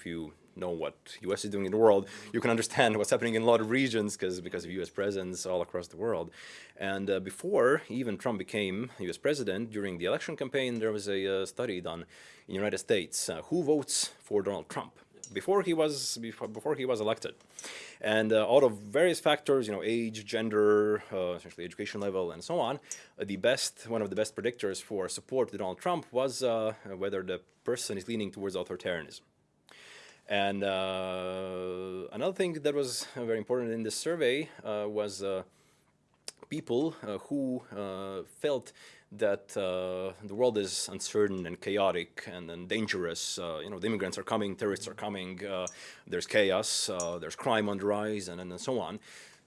if you know what U.S. is doing in the world, you can understand what's happening in a lot of regions because because of U.S. presence all across the world. And uh, before even Trump became U.S. president, during the election campaign, there was a uh, study done in the United States uh, who votes for Donald Trump before he was before, before he was elected. And uh, out of various factors, you know, age, gender, uh, essentially education level, and so on, uh, the best, one of the best predictors for support to Donald Trump was uh, whether the person is leaning towards authoritarianism. And uh, another thing that was very important in this survey uh, was people who felt that uh, the world is uncertain and chaotic and, and dangerous. Uh, you know, the immigrants are coming, terrorists are coming, uh, there's chaos, uh, there's crime on the rise, and, and so on.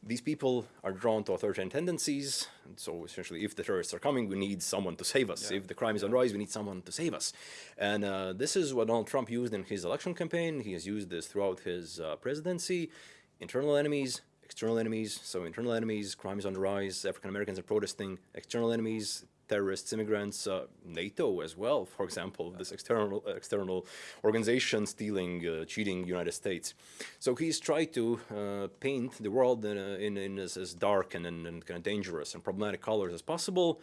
These people are drawn to authoritarian tendencies. And so essentially, if the terrorists are coming, we need someone to save us. Yeah. If the crime is on the rise, we need someone to save us. And uh, this is what Donald Trump used in his election campaign. He has used this throughout his uh, presidency. Internal enemies, external enemies. So internal enemies, crime is on the rise, African Americans are protesting. External enemies, terrorists, immigrants, uh, NATO as well, for example, this external external organization stealing, uh, cheating United States. So he's tried to uh, paint the world in, in, in as, as, dark and, and, and, kind of dangerous and problematic colors as possible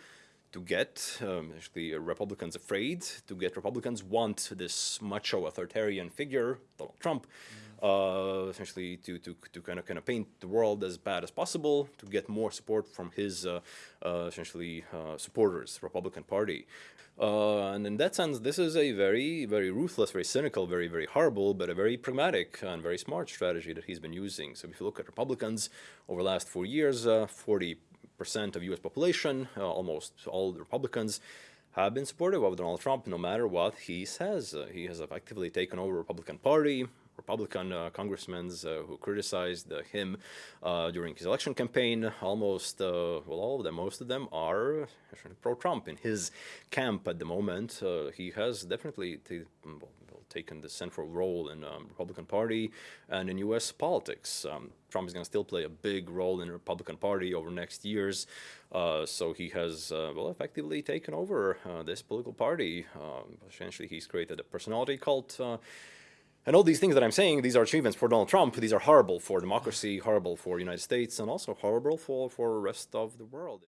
to get um, actually uh, Republicans afraid, to get Republicans want this macho authoritarian figure, Donald Trump, mm uh, essentially to, to, to kind of kind of paint the world as bad as possible to get more support from his uh, uh, essentially uh, supporters, Republican Party. Uh, and in that sense, this is a very, very ruthless, very cynical, very, very horrible, but a very pragmatic and very smart strategy that he's been using. So if you look at Republicans over the last four years, 40% uh, of U.S. population, almost all Republicans, have been supportive of Donald Trump no matter what he says. Uh, he has effectively taken over the Republican Party. Republican uh, congressmen uh, who criticized uh, him during his election campaign, almost, well, all of them, most of them are pro-Trump in his camp at the moment. he has definitely well, taken the central role in um, Republican Party and in U.S. politics. Um, Trump is going to still play a big role in the Republican Party over next years. Uh, so he has, uh, well, effectively taken over uh, this political party. Um, essentially, he's created a personality cult and all these things that I'm saying, these are achievements for Donald Trump. These are horrible for democracy, horrible for United States, and also horrible for, for the rest of the world.